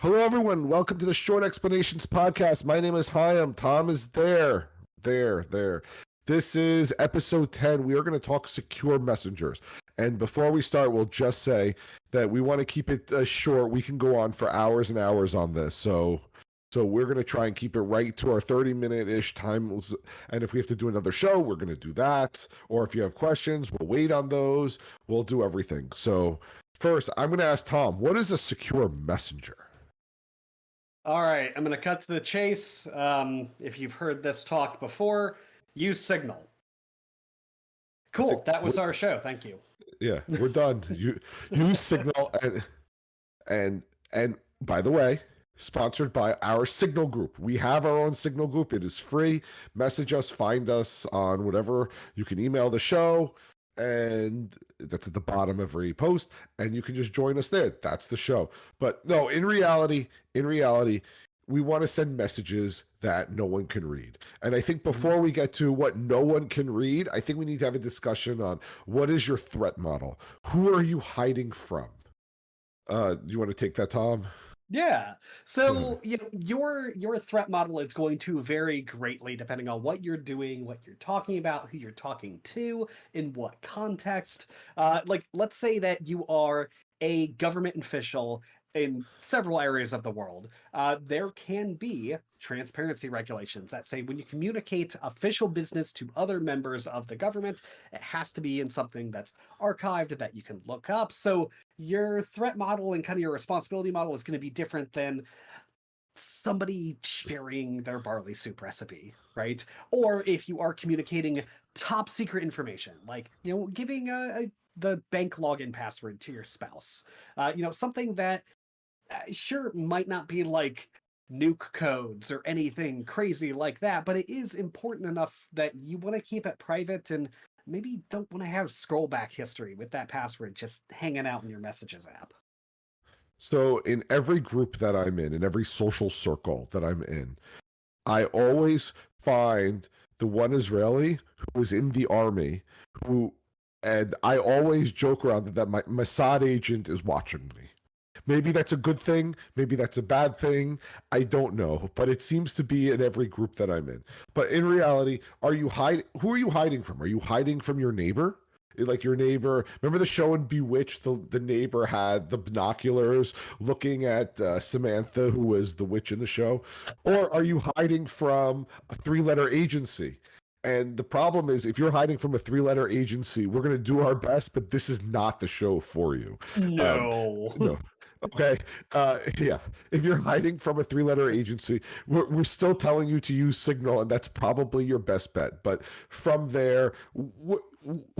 Hello, everyone. Welcome to the Short Explanations Podcast. My name is Hyam. Tom is there. There, there. This is episode 10. We are going to talk secure messengers. And before we start, we'll just say that we want to keep it uh, short. We can go on for hours and hours on this. So so we're going to try and keep it right to our 30 minute ish time. And if we have to do another show, we're going to do that. Or if you have questions, we'll wait on those. We'll do everything. So first, I'm going to ask Tom, what is a secure messenger? All right, I'm going to cut to the chase. Um, if you've heard this talk before, use Signal. Cool. That was our show. Thank you. Yeah, we're done. you use Signal and and and by the way, sponsored by our Signal group. We have our own Signal group. It is free. Message us, find us on whatever. You can email the show, and that's at the bottom of every post, and you can just join us there. That's the show. But no, in reality, in reality, we want to send messages that no one can read. And I think before we get to what no one can read, I think we need to have a discussion on what is your threat model? Who are you hiding from? Uh, you want to take that, Tom? Yeah. So you know, your your threat model is going to vary greatly depending on what you're doing, what you're talking about, who you're talking to, in what context. Uh, like, let's say that you are a government official in several areas of the world, uh, there can be transparency regulations that say when you communicate official business to other members of the government, it has to be in something that's archived that you can look up. So your threat model and kind of your responsibility model is going to be different than somebody sharing their barley soup recipe, right? Or if you are communicating top secret information, like, you know, giving a, a the bank login password to your spouse. Uh, you know, something that Uh, sure might not be like nuke codes or anything crazy like that, but it is important enough that you want to keep it private and maybe don't want to have scroll back history with that password just hanging out in your messages app. So, in every group that I'm in, in every social circle that I'm in, I always find the one Israeli who was in the army who, and I always joke around that, that my Mossad agent is watching me. Maybe that's a good thing. Maybe that's a bad thing. I don't know, but it seems to be in every group that I'm in. But in reality, are you hiding? Who are you hiding from? Are you hiding from your neighbor? like your neighbor remember the show in bewitched the, the neighbor had the binoculars looking at uh, samantha who was the witch in the show or are you hiding from a three letter agency and the problem is if you're hiding from a three letter agency we're going to do our best but this is not the show for you no um, no Okay. Uh, yeah. If you're hiding from a three letter agency, we're, we're still telling you to use Signal, and that's probably your best bet. But from there, wh-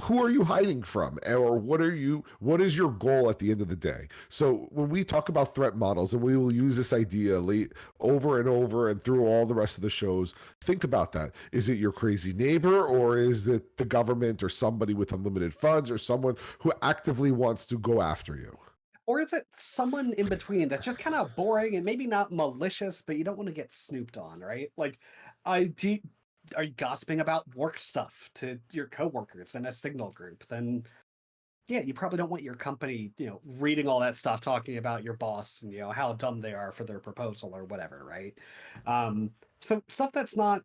who are you hiding from? Or what are you, what is your goal at the end of the day? So when we talk about threat models, and we will use this idea late, over and over and through all the rest of the shows, think about that. Is it your crazy neighbor, or is it the government, or somebody with unlimited funds, or someone who actively wants to go after you? Or is it someone in between that's just kind of boring and maybe not malicious, but you don't want to get snooped on, right? Like, I do. Are you gossiping about work stuff to your coworkers in a signal group? Then, yeah, you probably don't want your company, you know, reading all that stuff, talking about your boss and you know how dumb they are for their proposal or whatever, right? Um, so stuff that's not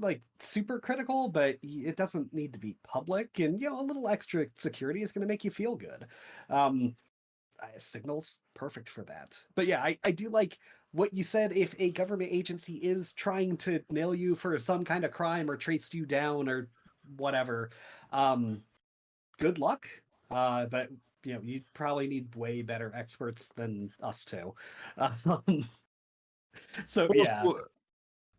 like super critical, but it doesn't need to be public. And you know, a little extra security is going to make you feel good. Um, signals perfect for that. But yeah, I, I do like what you said. If a government agency is trying to nail you for some kind of crime or trace you down or whatever, um, good luck. Uh, but you know, you probably need way better experts than us two. Um, so yeah.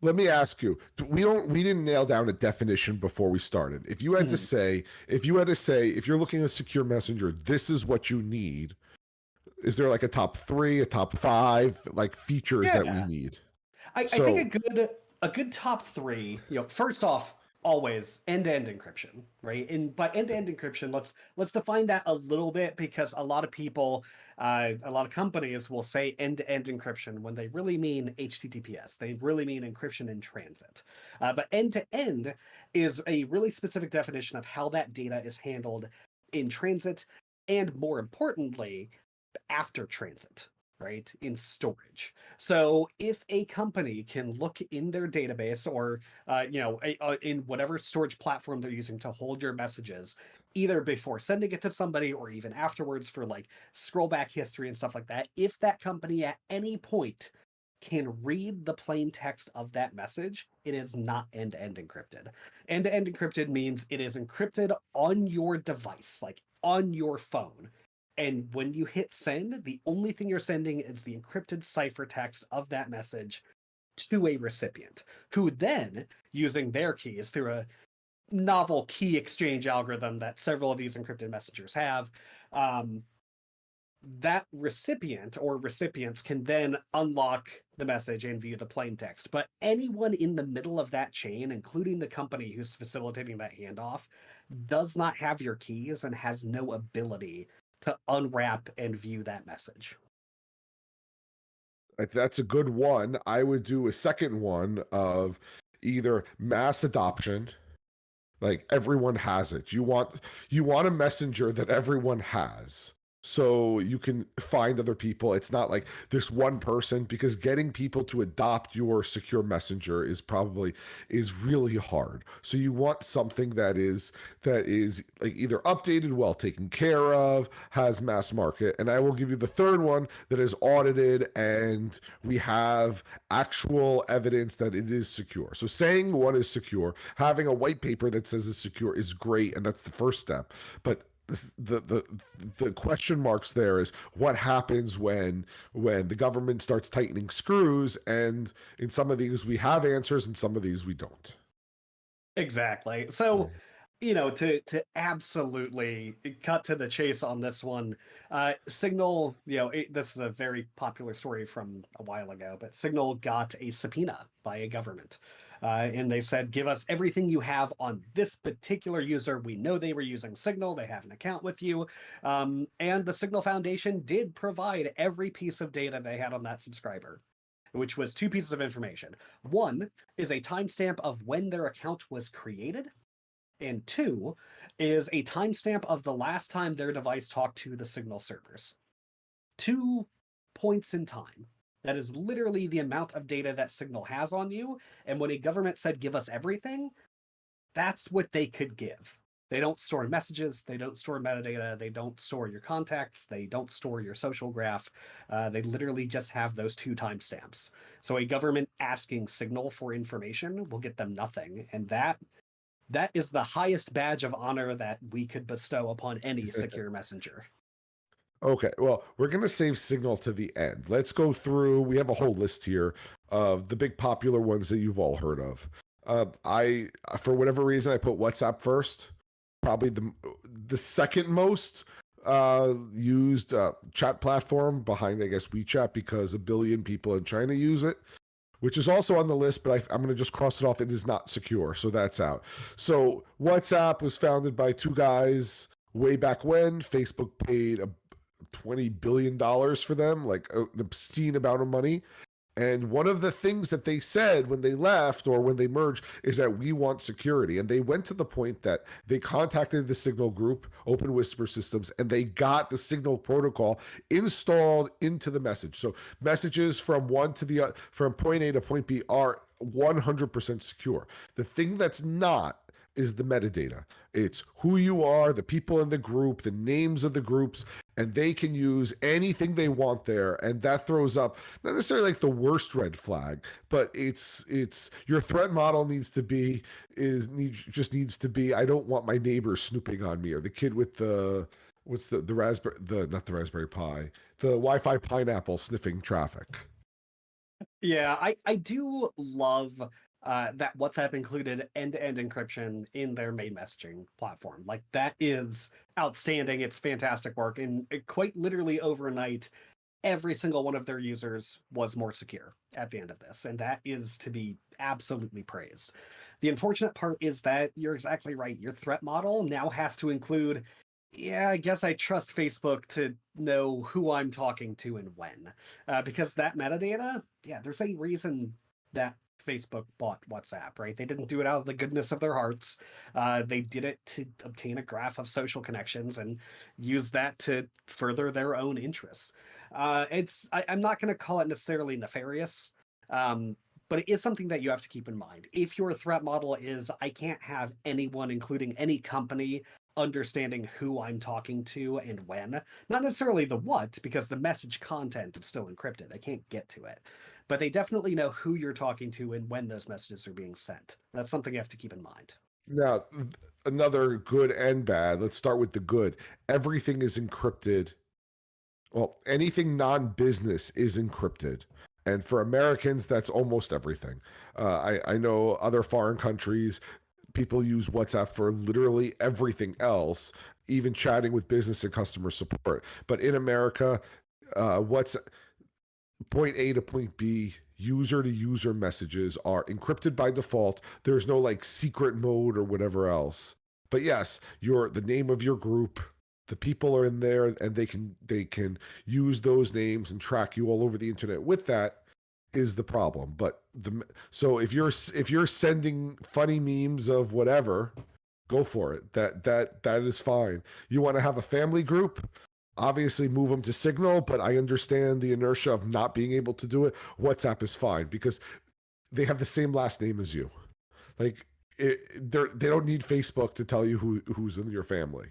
Let me ask you. We don't. We didn't nail down a definition before we started. If you had mm. to hmm. say, if you had to say, if you're looking at secure messenger, this is what you need is there like a top three, a top five, like features yeah. that we need? I, so, I think a good a good top three. You know, first off, always end-to-end encryption, right? And by end-to-end encryption, let's let's define that a little bit because a lot of people, uh, a lot of companies will say end-to-end encryption when they really mean HTTPS. They really mean encryption in transit. Uh, but end-to-end is a really specific definition of how that data is handled in transit, and more importantly, after transit. right in storage so if a company can look in their database or uh, you know a, uh, in whatever storage platform they're using to hold your messages either before sending it to somebody or even afterwards for like scroll back history and stuff like that if that company at any point can read the plain text of that message, it is not end-to-end encrypted. End-to-end encrypted means it is encrypted on your device, like on your phone. And when you hit send, the only thing you're sending is the encrypted ciphertext of that message to a recipient, who then, using their keys through a novel key exchange algorithm that several of these encrypted messengers have, um, that recipient or recipients can then unlock the message and view the plain text. But anyone in the middle of that chain, including the company who's facilitating that handoff, does not have your keys and has no ability to unwrap and view that message. If that's a good one. I would do a second one of either mass adoption, like everyone has it. You want you want a messenger that everyone has so you can find other people. It's not like this one person because getting people to adopt your secure messenger is probably is really hard. So you want something that is that is like either updated, well taken care of, has mass market. And I will give you the third one that is audited and we have actual evidence that it is secure. So saying one is secure, having a white paper that says it's secure is great and that's the first step. But the the the question marks there is what happens when when the government starts tightening screws and in some of these we have answers and some of these we don't. Exactly. So you know to to absolutely cut to the chase on this one uh signal you know it, this is a very popular story from a while ago but signal got a subpoena by a government uh, and they said, give us everything you have on this particular user. We know they were using Signal. They have an account with you. Um, and the Signal Foundation did provide every piece of data they had on that subscriber which was two pieces of information. One is a timestamp of when their account was created, and two is a timestamp of the last time their device talked to the Signal servers. Two points in time. That is literally the amount of data that Signal has on you. And when a government said, give us everything, that's what they could give. They don't store messages, they don't store metadata, they don't store your contacts, they don't store your social graph. Uh, they literally just have those two timestamps. So a government asking Signal for information will get them nothing. And that that is the highest badge of honor that we could bestow upon any secure messenger. Okay, well, we're going to save Signal to the end. Let's go through. We have a whole list here of the big popular ones that you've all heard of. Uh, I, for whatever reason, I put WhatsApp first. Probably the the second most uh, used uh, chat platform behind, I guess, WeChat because a billion people in China use it which is also on the list, but I, am going to just cross it off. It is not secure, so that's out. So WhatsApp was founded by two guys way back when. Facebook paid a 20 billion dollars for them, like an obscene amount of money. And one of the things that they said when they left or when they merged is that we want security. And they went to the point that they contacted the Signal group, Open Whisper Systems, and they got the Signal protocol installed into the message. So messages from one to the uh, from point A to point B are 100% secure. The thing that's not is the metadata. It's who you are, the people in the group, the names of the groups, and they can use anything they want there. And that throws up not necessarily like the worst red flag, but it's it's your threat model needs to be is needs just needs to be I don't want my neighbor snooping on me or the kid with the what's the the raspberry the not the raspberry pi the Wi-Fi pineapple sniffing traffic. Yeah, I I do love uh, that WhatsApp included end-to-end encryption in their main messaging platform. Like that is outstanding. It's fantastic work, and quite literally overnight, every single one of their users was more secure at the end of this, and that is to be absolutely praised. The unfortunate part is that you're exactly right. Your threat model now has to include yeah, I guess I trust Facebook to know who I'm talking to and when. Uh, because that metadata, yeah, there's a reason that Facebook bought WhatsApp, right? They didn't do it out of the goodness of their hearts. Uh, they did it to obtain a graph of social connections and use that to further their own interests. Uh, it's I, I'm not going to call it necessarily nefarious, um, but it is something that you have to keep in mind. If your threat model is I can't have anyone, including any company, understanding who I'm talking to and when. Not necessarily the what, because the message content is still encrypted. They can't get to it. But they definitely know who you're talking to and when those messages are being sent. That's something you have to keep in mind. Now, another good and bad. Let's start with the good. Everything is encrypted. Well, anything non business is encrypted. And for Americans, that's almost everything. Uh, I, I know other foreign countries, people use WhatsApp for literally everything else, even chatting with business and customer support. But in America, uh, what's point A to point B, user to user messages are encrypted by default. There's no like secret mode or whatever else. But yes, your the name of your group, the people are in there and they can they can use those names and track you all over the internet with that is the problem. But the so if you're if you're sending funny memes of whatever, go for it. That that that is fine. You want to have a family group? Obviously, move them to Signal, but I understand the inertia of not being able to do it. WhatsApp is fine because they have the same last name as you. Like it, they're they don't need Facebook to tell you who who's in your family.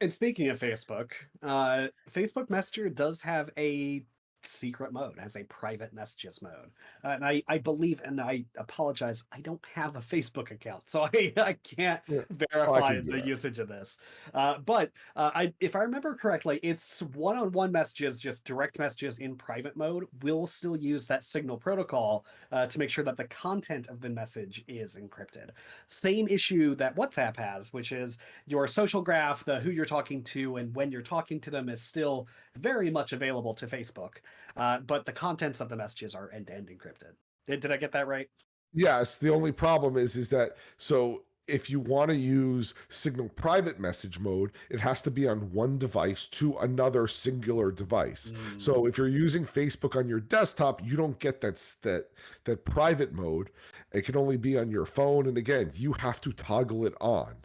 And speaking of Facebook, uh, Facebook Messenger does have a secret mode, has a private messages mode. Uh, and I, I believe, and I apologize, I don't have a Facebook account, so I, I can't yeah. verify oh, I the usage of this. Uh, but uh, I, if I remember correctly, it's one-on-one messages, just direct messages in private mode. We'll still use that Signal protocol uh, to make sure that the content of the message is encrypted. Same issue that WhatsApp has, which is your social graph, the who you're talking to and when you're talking to them is still very much available to Facebook. Uh, but the contents of the messages are end-to-end encrypted. Did, did I get that right? Yes. The only problem is is that so if you want to use Signal private message mode, it has to be on one device to another singular device. Mm. So if you're using Facebook on your desktop, you don't get that that that private mode. It can only be on your phone, and again, you have to toggle it on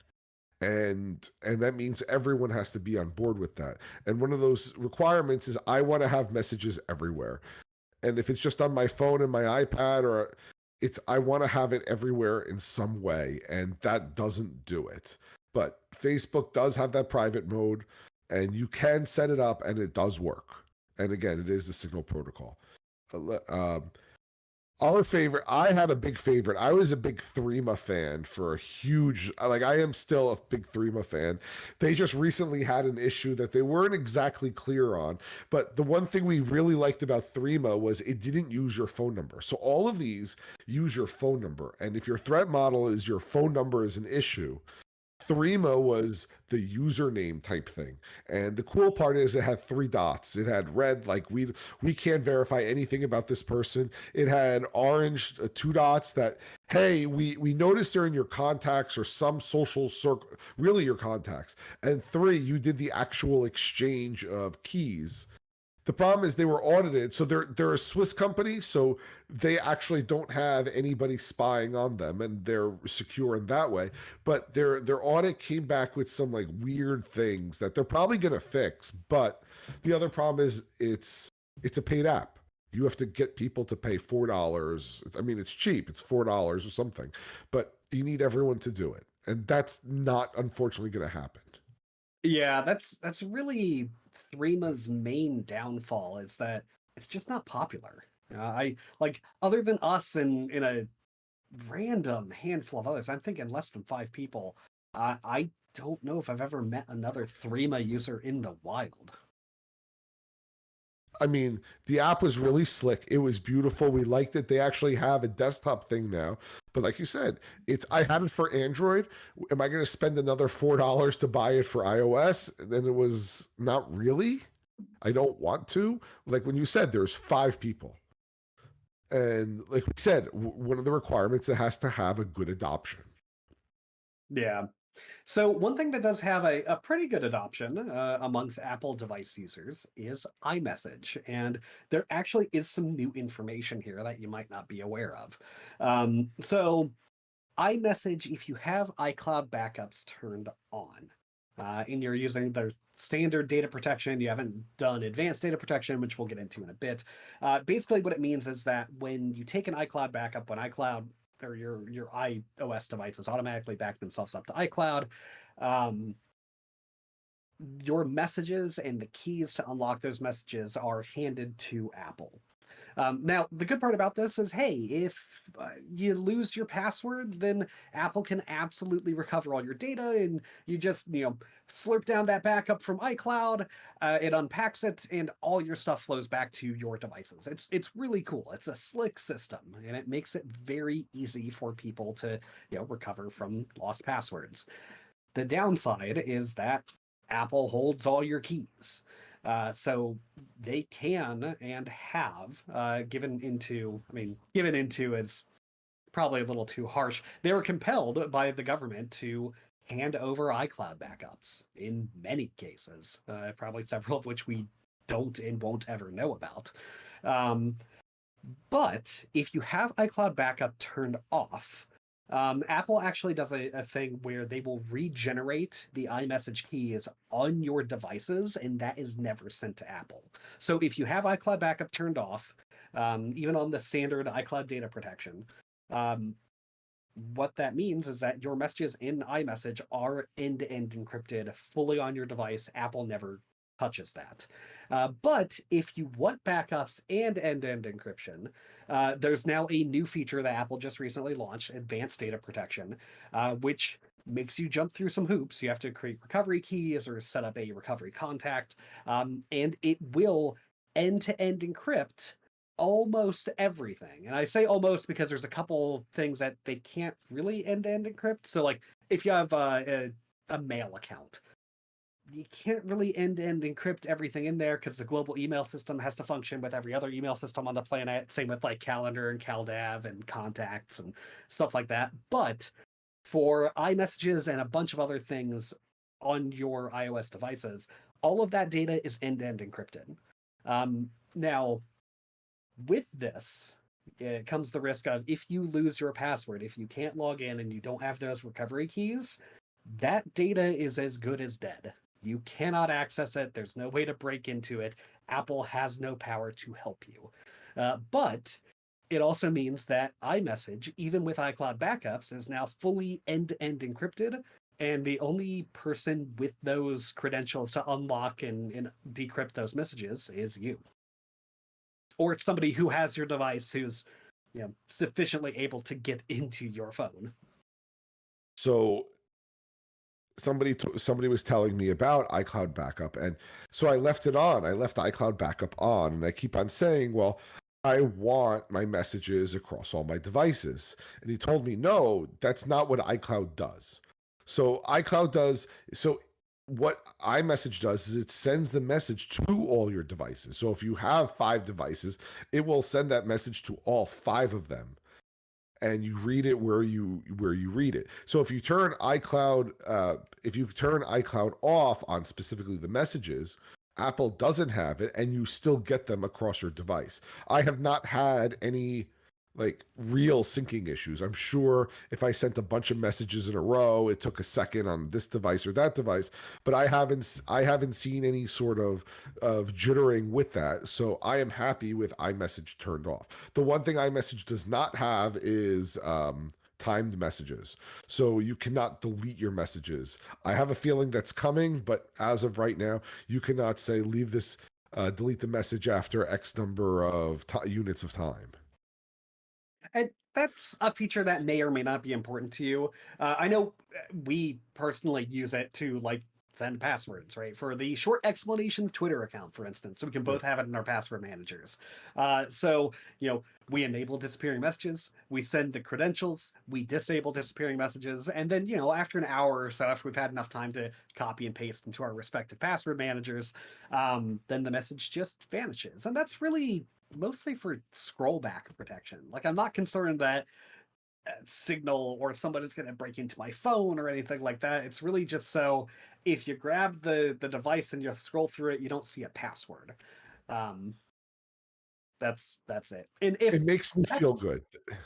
and and that means everyone has to be on board with that. And one of those requirements is i want to have messages everywhere. And if it's just on my phone and my ipad or it's i want to have it everywhere in some way and that doesn't do it. But facebook does have that private mode and you can set it up and it does work. And again it is the signal protocol. Uh, um, our favorite, I had a big favorite. I was a big Threema fan for a huge, like, I am still a big Threema fan. They just recently had an issue that they weren't exactly clear on. But the one thing we really liked about Threema was it didn't use your phone number. So all of these use your phone number. And if your threat model is your phone number is an issue, Threema was the username type thing. And the cool part is it had three dots. It had red, like we we can't verify anything about this person. It had orange, uh, two dots that, hey, we we noticed they're in your contacts or some social circle, really your contacts. And three, you did the actual exchange of keys the problem is they were audited, so they're they're a Swiss company, so they actually don't have anybody spying on them, and they're secure in that way. But their their audit came back with some like weird things that they're probably going to fix. But the other problem is it's it's a paid app. You have to get people to pay four dollars. I mean, it's cheap; it's four dollars or something, but you need everyone to do it, and that's not unfortunately going to happen. Yeah, that's that's really Threema's main downfall is that it's just not popular. Uh, I like other than us and in a random handful of others. I'm thinking less than five people. Uh, I don't know if I've ever met another Threema user in the wild. I mean, the app was really slick. It was beautiful. We liked it. They actually have a desktop thing now. But like you said, it's I had it for Android. Am I going to spend another four dollars to buy it for iOS? then it was not really. I don't want to. Like when you said, there's five people, and like we said, one of the requirements it has to have a good adoption. Yeah, so one thing that does have a, a pretty good adoption uh, amongst Apple device users is iMessage. And there actually is some new information here that you might not be aware of. Um, so iMessage, if you have iCloud backups turned on, uh, and you're using the standard data protection, you haven't done advanced data protection, which we'll get into in a bit. Uh, basically, what it means is that when you take an iCloud backup, when iCloud or your your iOS devices automatically back themselves up to iCloud, um, your messages and the keys to unlock those messages are handed to Apple. Um, now, the good part about this is, hey, if uh, you lose your password, then Apple can absolutely recover all your data, and you just, you know, slurp down that backup from iCloud, uh, it unpacks it, and all your stuff flows back to your devices. It's it's really cool. It's a slick system, and it makes it very easy for people to, you know, recover from lost passwords. The downside is that Apple holds all your keys. Uh, so they can and have uh, given into, I mean, given into is probably a little too harsh. They were compelled by the government to hand over iCloud backups in many cases, uh, probably several of which we don't and won't ever know about. Um, but if you have iCloud backup turned off, um, Apple actually does a, a, thing where they will regenerate the iMessage keys on your devices, and that is never sent to Apple. So if you have iCloud backup turned off, um, even on the standard iCloud data protection, um, what that means is that your messages in iMessage are end-to-end encrypted fully on your device. Apple never touches that. Uh, but if you want backups and end-to-end encryption, uh, there's now a new feature that Apple just recently launched, Advanced Data Protection, uh, which makes you jump through some hoops. You have to create recovery keys or set up a recovery contact, um, and it will end-to-end encrypt almost everything. And I say almost because there's a couple things that they can't really end-to-end encrypt. So like if you have uh, a, a mail account, you can't really end-to-end encrypt everything in there because the global email system has to function with every other email system on the planet. Same with like calendar and CalDAV and contacts and stuff like that. But for iMessages and a bunch of other things on your iOS devices, all of that data is end-to-end encrypted. Um, now, with this, it comes the risk of if you lose your password, if you can't log in and you don't have those recovery keys, that data is as good as dead. You cannot access it. There's no way to break into it. Apple has no power to help you. Uh, but it also means that iMessage, even with iCloud backups, is now fully end to end encrypted. And the only person with those credentials to unlock and, and decrypt those messages is you. Or somebody who has your device who's you know, sufficiently able to get into your phone. So somebody somebody was telling me about iCloud backup and so I left it on. I left iCloud backup on and I keep on saying, well, I want my messages across all my devices. And he told me, "No, that's not what iCloud does." So iCloud does so what iMessage does is it sends the message to all your devices. So if you have 5 devices, it will send that message to all 5 of them and you read it where you where you read it. So if you turn iCloud, uh, if you turn iCloud off on specifically the messages, Apple doesn't have it, and you still get them across your device. I have not had any like real syncing issues. I'm sure if I sent a bunch of messages in a row, it took a second on this device or that device, but I haven't I haven't seen any sort of of jittering with that. So I am happy with iMessage turned off. The one thing iMessage does not have is um, timed messages. So you cannot delete your messages. I have a feeling that's coming, but as of right now, you cannot say leave this uh, delete the message after X number of units of time. And that's a feature that may or may not be important to you. Uh, I know uh, we personally use it to like send passwords, right? For the short explanations Twitter account, for instance. So we can both have it in our password managers. Uh, so, you know, we enable disappearing messages, we send the credentials, we disable disappearing messages, and then, you know, after an hour or so, after we've had enough time to copy and paste into our respective password managers, um, then the message just vanishes. And that's really mostly for scroll back protection. Like I'm not concerned that uh, signal or somebody's going to break into my phone or anything like that. It's really just so if you grab the the device and you scroll through it, you don't see a password. Um, that's that's it. And if it makes me feel good.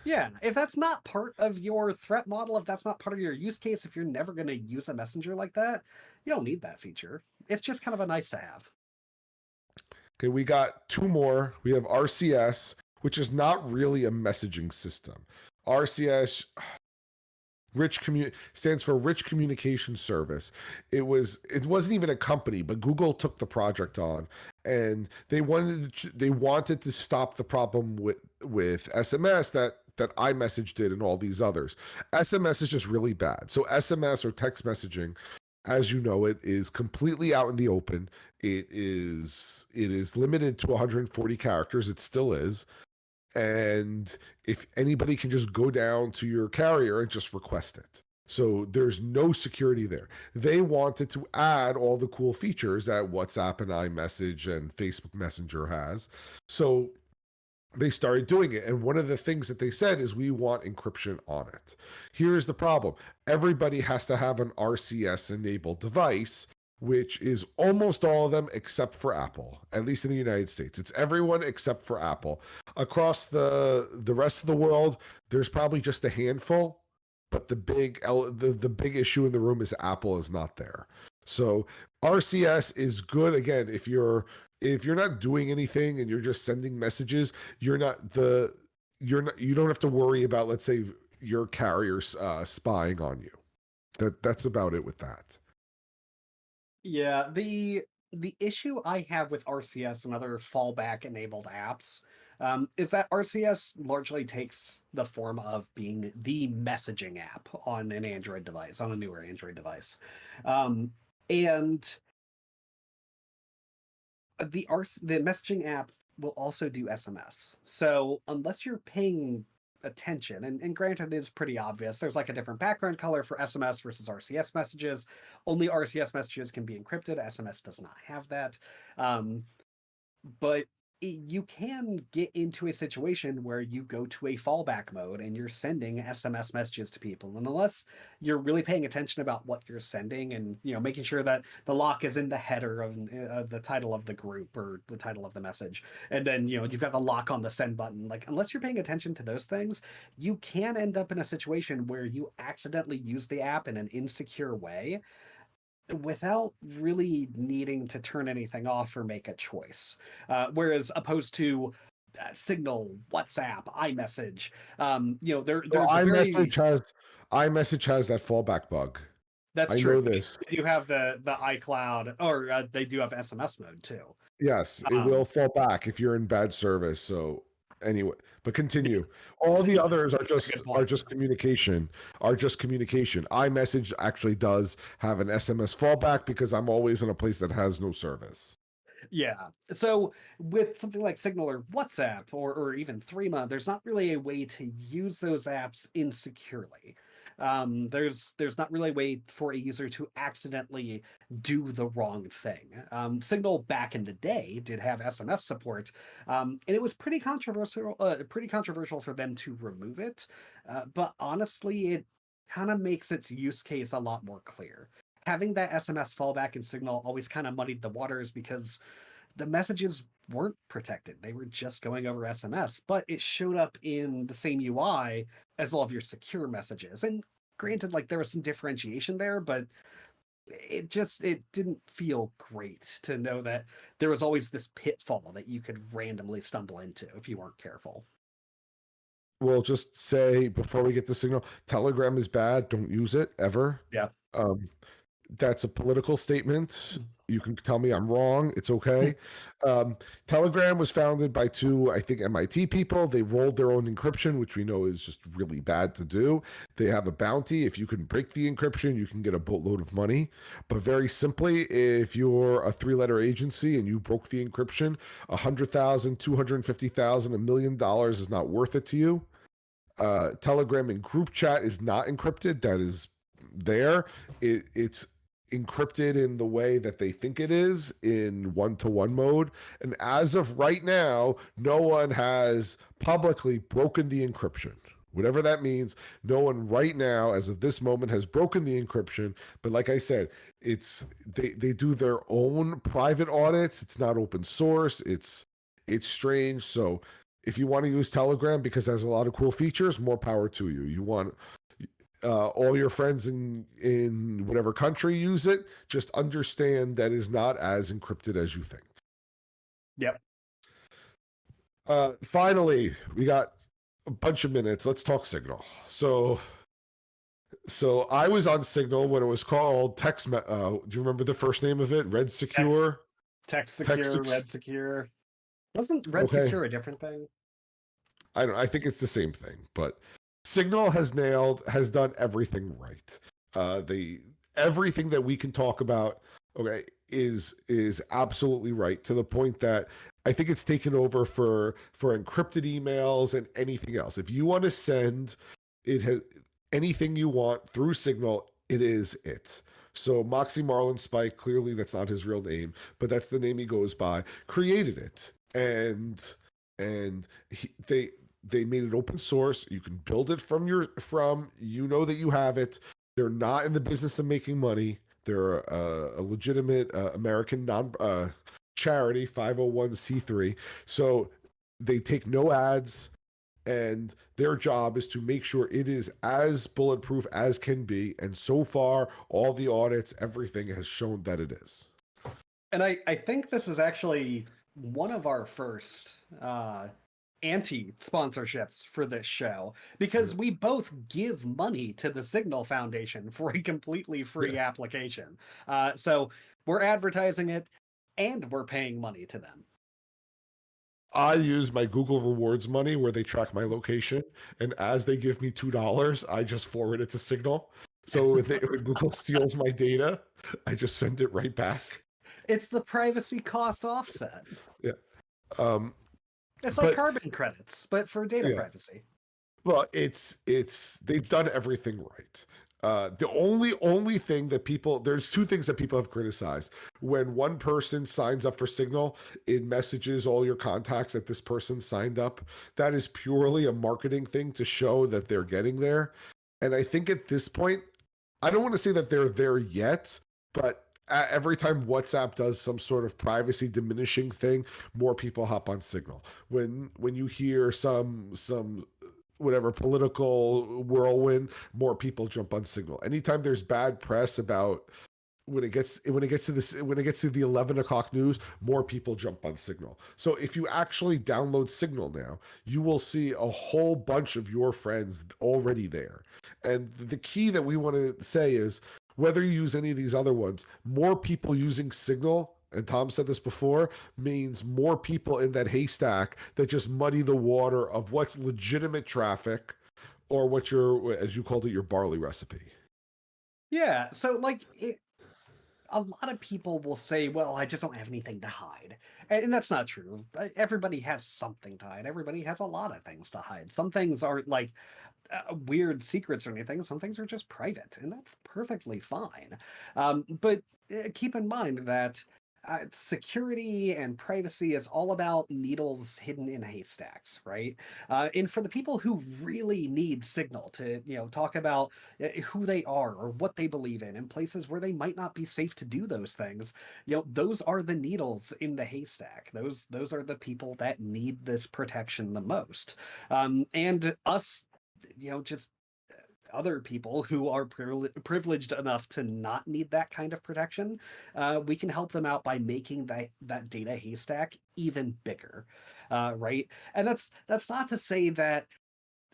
Yeah, if that's not part of your threat model, if that's not part of your use case, if you're never going to use a messenger like that, you don't need that feature. it's just kind of a nice to have. Okay, we got two more. We have RCS, which is not really a messaging system. RCS rich commu- stands for rich communication service it was it wasn't even a company but google took the project on and they wanted to, they wanted to stop the problem with with sms that that iMessage did and all these others. SMS is just really bad. So SMS or text messaging, as you know it, is completely out in the open. It is it is limited to 140 characters. It still is and if anybody can just go down to your carrier and just request it. So there's no security there. They wanted to add all the cool features that WhatsApp and iMessage and Facebook Messenger has. So they started doing it. And one of the things that they said is we want encryption on it. Here's the problem everybody has to have an RCS enabled device which is almost all of them except for Apple, at least in the United States. It's everyone except for Apple. Across the the rest of the world, there's probably just a handful, but the big the, the big issue in the room is Apple is not there. So RCS is good again if you're if you're not doing anything and you're just sending messages, you're not the you're not you don't have to worry about let's say your carrier uh, spying on you. That that's about it with that. Yeah, the the issue I have with RCS and other fallback enabled apps um, is that RCS largely takes the form of being the messaging app on an Android device, on a newer Android device. Um, and the RC, the messaging app will also do SMS. So unless you're paying attention. And, and granted, it's pretty obvious. There's like a different background color for SMS versus RCS messages. Only RCS messages can be encrypted. SMS does not have that. Um, but you can get into a situation where you go to a fallback mode and you're sending SMS messages to people. And unless you're really paying attention about what you're sending and you know making sure that the lock is in the header of uh, the title of the group or the title of the message, and then you know you've got the lock on the send button. Like unless you're paying attention to those things, you can end up in a situation where you accidentally use the app in an insecure way without really needing to turn anything off or make a choice. Uh, whereas opposed to uh, Signal, WhatsApp, iMessage, um, you know, there, there's well, iMessage very... has iMessage has that fallback bug. That's I true. Know this. You have the the iCloud, or uh, they do have SMS mode too. Yes, it um, will fall back if you're in bad service. So anyway but continue. All the others are just are just communication are just communication. imessage actually does have an sms fallback because i'm always in a place that has no service. Yeah. So with something like signal or whatsapp or, or even threema there's not really a way to use those apps insecurely um, there's there's not really a way for a user to accidentally do the wrong thing. Um, Signal back in the day did have SMS support, um, and it was pretty controversial. Uh, pretty controversial for them to remove it, uh, but honestly, it kind of makes its use case a lot more clear. Having that SMS fallback in Signal always kind of muddied the waters because the messages weren't protected. They were just going over SMS, but it showed up in the same UI as all of your secure messages. And granted, like there was some differentiation there, but it just it didn't feel great to know that there was always this pitfall that you could randomly stumble into if you weren't careful. We'll just say before we get the signal, Telegram is bad. Don't use it ever. Yeah. Um, that's a political statement. You can tell me I'm wrong. It's okay. um, Telegram was founded by two, I think, MIT people. They rolled their own encryption, which we know is just really bad to do. They have a bounty. If you can break the encryption, you can get a boatload of money. But very simply, if you're a three letter agency and you broke the encryption, a hundred thousand, two hundred fifty thousand, a million dollars is not worth it to you. Uh, Telegram and group chat is not encrypted. That is there. It, it's encrypted in the way that they think it is in one to one mode. And as of right now, no one has publicly broken the encryption. Whatever that means, no one right now, as of this moment, has broken the encryption. But like I said, it's they they do their own private audits. It's not open source. It's it's strange. So if you want to use Telegram because it has a lot of cool features, more power to you. You want uh, all your friends in in whatever country use it. Just understand that is not as encrypted as you think. Yep. Uh, finally, we got a bunch of minutes. Let's talk Signal. So, so I was on Signal when it was called Text. Uh, do you remember the first name of it? Red Secure. Text Secure, Text Sec- Red Secure. Wasn't Red Okay. Secure a different thing? I don't. I think it's the same thing, but Signal has nailed has done everything right. Uh, the everything that we can talk about, okay, is is absolutely right to the point that I think it's taken over for for encrypted emails and anything else. If you want to send, it has anything you want through Signal. It is it. So Moxie Marlinspike, clearly that's not his real name, but that's the name he goes by. Created it, and and he, they they made it open source. You can build it from your from you know that you have it. They're not in the business of making money. They're a, a legitimate uh, american non uh, charity 501c3 so they take no ads and their job is to make sure it is as bulletproof as can be. And so far all the audits everything has shown that it is. And I, I think this is actually one of our first uh, anti sponsorships for this show because we both give money to the Signal Foundation for a completely free application. Uh, so we're advertising it and we're paying money to them. I use my Google Rewards money where they track my location, and as they give me two dollars, I just forward it to Signal. So if, they, when Google steals my data, I just send it right back. It's the privacy cost offset. Um, It's like But- carbon credits, but for data Yeah. privacy. well, it's it's they've done everything right. Uh, the only only thing that people there's two things that people have criticized when one person signs up for Signal, it messages all your contacts that this person signed up. That is purely a marketing thing to show that they're getting there. And I think at this point, I don't want to say that they're there yet, but every time WhatsApp does some sort of privacy diminishing thing, more people hop on Signal. When when you hear some some whatever political whirlwind, more people jump on Signal. Anytime there's bad press about when it gets when it gets to this when it gets to the 11 o'clock news more people jump on signal so if you actually download signal now you will see a whole bunch of your friends already there and the key that we want to say is whether you use any of these other ones more people using signal and Tom said this before, means more people in that haystack that just muddy the water of what's legitimate traffic or what your, as you called it, your barley recipe. Yeah, so like it, a lot of people will say, "Well, I just don't have anything to hide," and, and that's not true. Everybody has something to hide. Everybody has a lot of things to hide. Some things aren't like uh, weird secrets or anything. Some things are just private, and that's perfectly fine. Um, but uh, keep in mind that uh, security and privacy is all about needles hidden in haystacks, right? Uh, and for the people who really need signal to, you know, talk about uh, who they are or what they believe in in places where they might not be safe to do those things you know those are the needles in the haystack those those are the people that need this protection the most um and us you know just uh, other people who are privile- privileged enough to not need that kind of protection uh, we can help them out by making that that data haystack even bigger uh, right and that's that's not to say that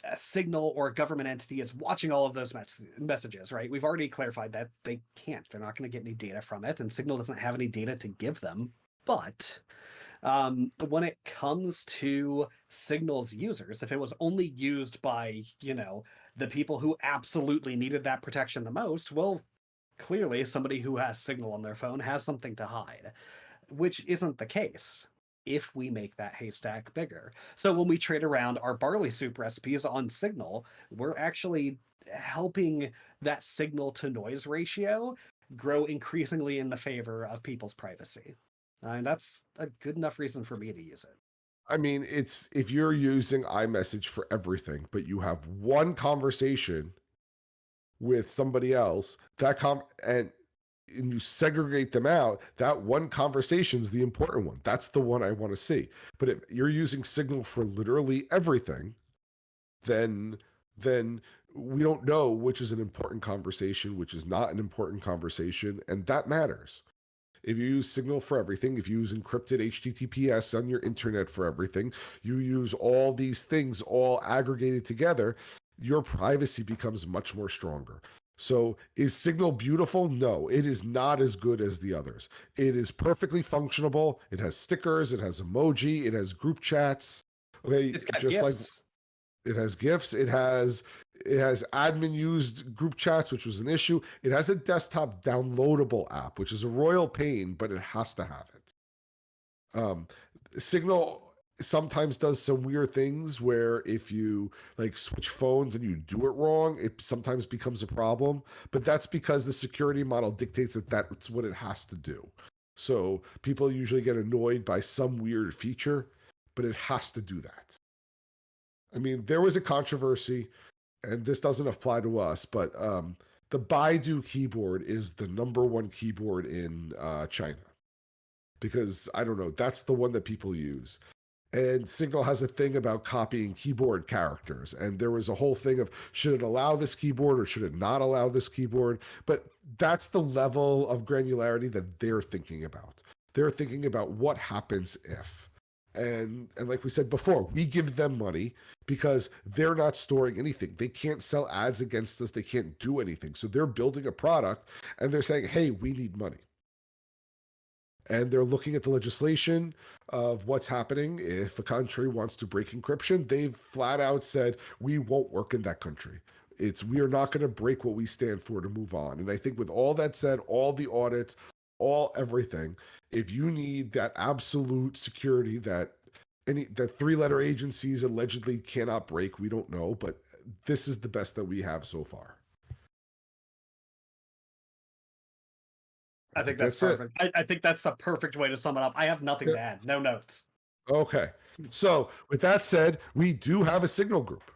a signal or a government entity is watching all of those mes- messages, right? We've already clarified that they can't. They're not going to get any data from it, and Signal doesn't have any data to give them. But um, when it comes to Signal's users, if it was only used by, you know, the people who absolutely needed that protection the most, well, clearly somebody who has Signal on their phone has something to hide, which isn't the case if we make that haystack bigger. So when we trade around our barley soup recipes on Signal, we're actually helping that signal to noise ratio grow increasingly in the favor of people's privacy. Uh, and that's a good enough reason for me to use it. I mean, it's if you're using iMessage for everything, but you have one conversation with somebody else, that com and and you segregate them out, that one conversation is the important one. That's the one I want to see. But if you're using Signal for literally everything, then then we don't know which is an important conversation, which is not an important conversation, and that matters. If you use Signal for everything, if you use encrypted HTTPS on your internet for everything, you use all these things all aggregated together, your privacy becomes much more stronger. So, is Signal beautiful? No, it is not as good as the others. It is perfectly functionable. It has stickers, it has emoji, it has group chats. Okay, It's got just like it has gifts, It has it has admin used group chats, which was an issue. It has a desktop downloadable app, which is a royal pain, but it has to have it. Um, Signal sometimes does some weird things where if you like switch phones and you do it wrong, it sometimes becomes a problem. But that's because the security model dictates that that's what it has to do. So people usually get annoyed by some weird feature, but it has to do that. I mean, there was a controversy, and this doesn't apply to us, but um, the Baidu keyboard is the number one keyboard in uh, China because I don't know, that's the one that people use. And Signal has a thing about copying keyboard characters. And there was a whole thing of should it allow this keyboard or should it not allow this keyboard? But that's the level of granularity that they're thinking about. They're thinking about what happens if. And and like we said before, we give them money because they're not storing anything. They can't sell ads against us. They can't do anything. So they're building a product and they're saying, "Hey, we need money." and they're looking at the legislation of what's happening if a country wants to break encryption they've flat out said we won't work in that country it's we are not going to break what we stand for to move on and i think with all that said all the audits all everything if you need that absolute security that any that three letter agencies allegedly cannot break we don't know but this is the best that we have so far I think that's, it. perfect. I, I think that's the perfect way to sum it up. I have nothing to add. No notes. Okay. So, with that said, we do have a signal group.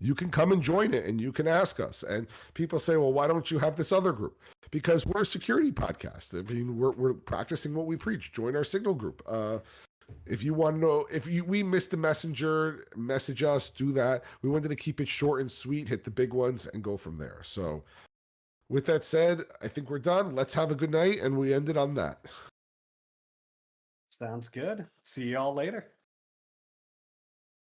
You can come and join it and you can ask us. And people say, well, why don't you have this other group? Because we're a security podcast. I mean, we're, we're practicing what we preach. Join our signal group. Uh, if you want to know if you we missed a messenger, message us, do that. We wanted to keep it short and sweet, hit the big ones, and go from there. So, with that said, I think we're done. Let's have a good night, and we ended on that. Sounds good. See y'all later.